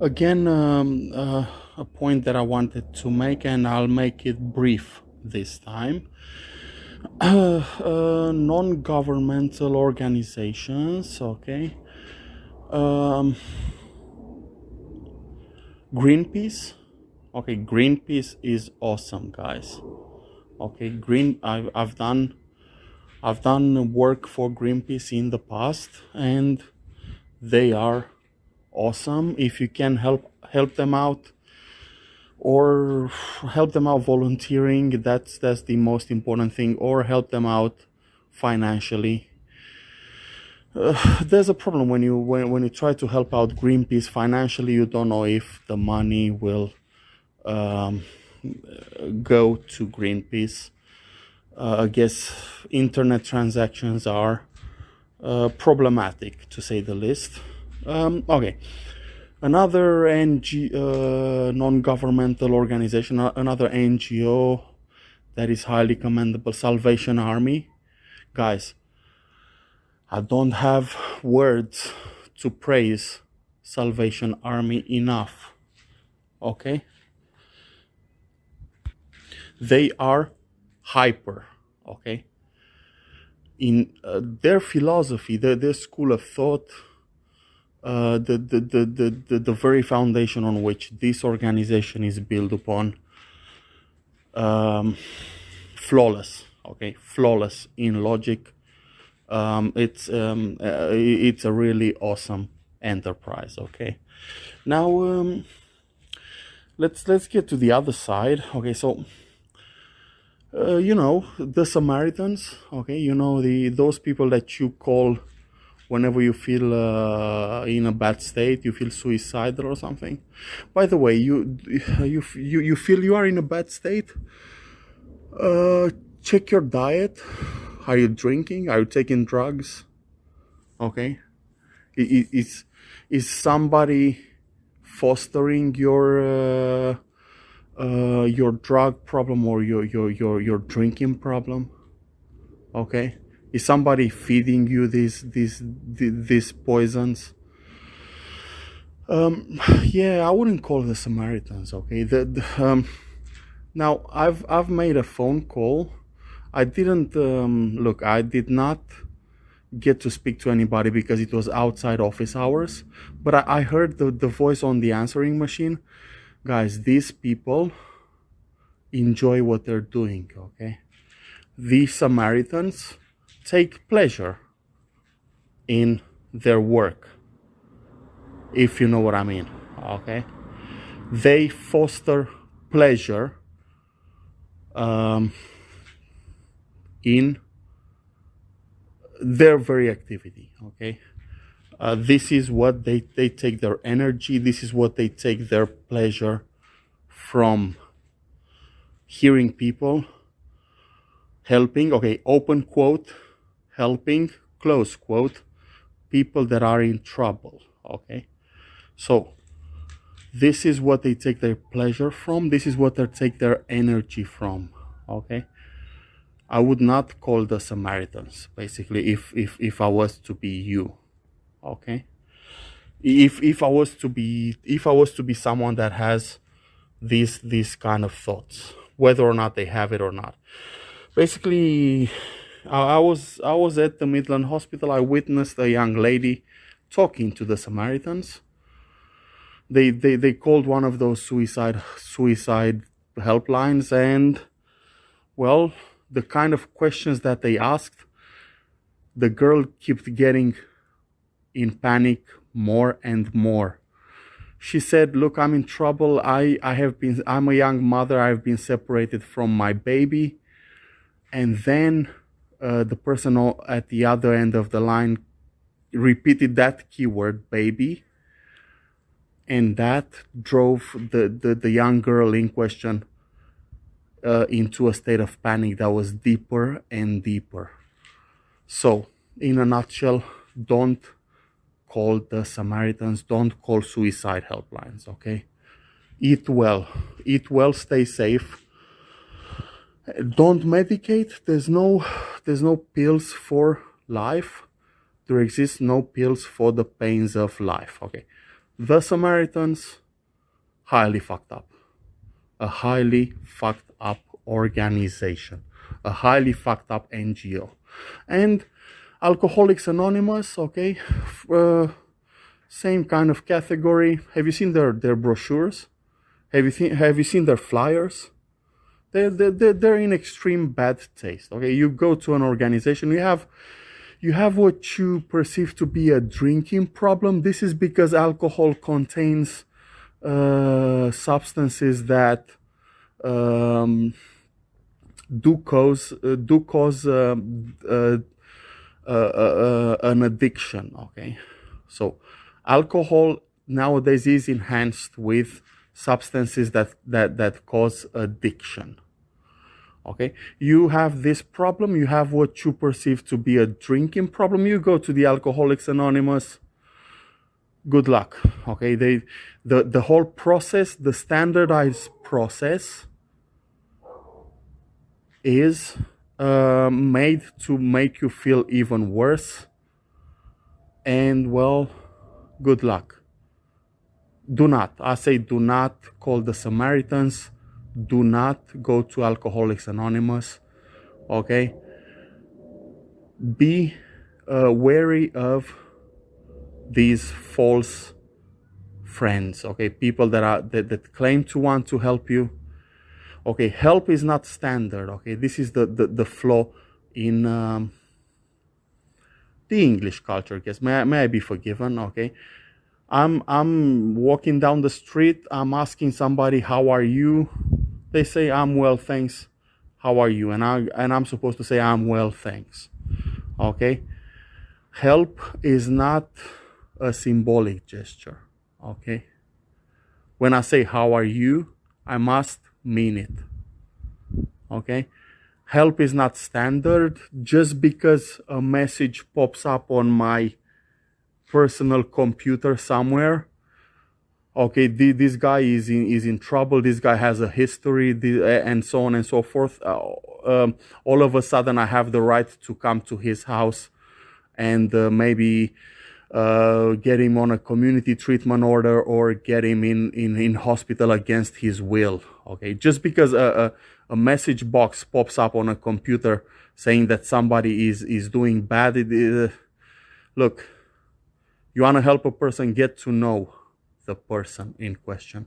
again um, uh, a point that I wanted to make and I'll make it brief this time. Uh, uh, non-governmental organizations okay. Um, Greenpeace okay Greenpeace is awesome guys. Okay green I've, I've done I've done work for Greenpeace in the past and they are awesome if you can help help them out or help them out volunteering. That's that's the most important thing or help them out financially. Uh, there's a problem when you when, when you try to help out greenpeace financially you don't know if the money will um, go to greenpeace. Uh, i guess internet transactions are uh, problematic to say the least um, okay another NG, uh, non-governmental organization, another NGO that is highly commendable, Salvation Army. Guys, I don't have words to praise Salvation Army enough. Okay? They are hyper. Okay? In uh, their philosophy, their, their school of thought, uh, the, the, the, the, the, very foundation on which this organization is built upon um, flawless okay? Flawless in logic. Um, it's um, uh, it's a really awesome enterprise okay? Now um, let's let's get to the other side okay? So uh, you know the Samaritans okay? You know the those people that you call whenever you feel uh, in a bad state you feel suicidal or something. By the way you you you, you feel you are in a bad state uh, check your diet. Are you drinking? Are you taking drugs? Okay. Is is somebody fostering your uh, uh, your drug problem or your your your your drinking problem? Okay is somebody feeding you these these these poisons? Um, yeah i wouldn't call the samaritans okay? The, the um, now i've i've made a phone call. I didn't um, look i did not get to speak to anybody because it was outside office hours but i, I heard the, the voice on the answering machine. Guys these people enjoy what they're doing okay? These samaritans take pleasure in their work if you know what i mean okay? They foster pleasure um, in their very activity okay? Uh, this is what they they take their energy this is what they take their pleasure from hearing people helping okay open quote helping, close quote, people that are in trouble. Okay. So this is what they take their pleasure from. This is what they take their energy from. Okay. I would not call the Samaritans basically if, if, if I was to be you. Okay. If, if I was to be, if I was to be someone that has these, these kind of thoughts, whether or not they have it or not. Basically, I was I was at the Midland Hospital. I witnessed a young lady talking to the Samaritans. They they they called one of those suicide suicide helplines, and well, the kind of questions that they asked, the girl kept getting in panic more and more. She said, "Look, I'm in trouble. I I have been. I'm a young mother. I've been separated from my baby." And then uh, the person at the other end of the line repeated that keyword baby. And that drove the, the, the young girl in question uh, into a state of panic that was deeper and deeper. So in a nutshell don't call the samaritans don't call suicide helplines okay? Eat well. Eat well stay safe don't medicate there's no there's no pills for life there exists no pills for the pains of life okay The Samaritans, highly fucked up. A highly fucked up organization. A highly fucked up NGO. And Alcoholics Anonymous, okay, uh, same kind of category. Have you seen their, their brochures? Have you, seen, have you seen their flyers? They're, they're, they're in extreme bad taste. Okay, you go to an organization, you have you have what you perceive to be a drinking problem. This is because alcohol contains uh, substances that um, do cause uh, do cause um, uh, uh, uh, an addiction. Okay, so alcohol nowadays is enhanced with substances that that that cause addiction okay? You have this problem you have what you perceive to be a drinking problem. You go to the alcoholics anonymous. Good luck okay? They the the whole process the standardized process is uh, made to make you feel even worse. And well good luck. Do not i say do not call the samaritans do not go to Alcoholics Anonymous. Okay? Be uh, wary of these false friends, okay? People that are that, that claim to want to help you. Okay, help is not standard, okay? This is the, the, the flaw in um, the English culture, guess. May I, may I be forgiven, okay? I'm I'm walking down the street, I'm asking somebody, how are you? They say I'm well, thanks. How are you? And I and I'm supposed to say I'm well, thanks. Okay? Help is not a symbolic gesture. Okay? When I say how are you, I must mean it. Okay? Help is not standard just because a message pops up on my personal computer somewhere okay this guy is in is in trouble this guy has a history and so on and so forth uh, um, all of a sudden i have the right to come to his house and uh, maybe uh, get him on a community treatment order or get him in, in, in hospital against his will okay? Just because a, a, a message box pops up on a computer saying that somebody is is doing bad it, uh, look you want to help a person get to know the person in question.